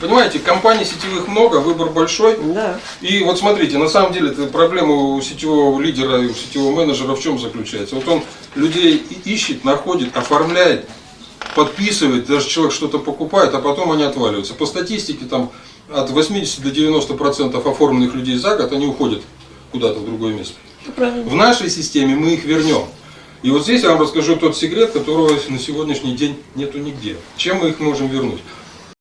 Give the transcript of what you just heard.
Понимаете, компаний сетевых много, выбор большой. Да. И вот смотрите, на самом деле проблема у сетевого лидера и у сетевого менеджера в чем заключается? Вот он людей ищет, находит, оформляет, подписывает, даже человек что-то покупает, а потом они отваливаются. По статистике там от 80 до 90 процентов оформленных людей за год, они уходят куда-то в другое место. Правильно. В нашей системе мы их вернем. И вот здесь я вам расскажу тот секрет, которого на сегодняшний день нету нигде. Чем мы их можем вернуть?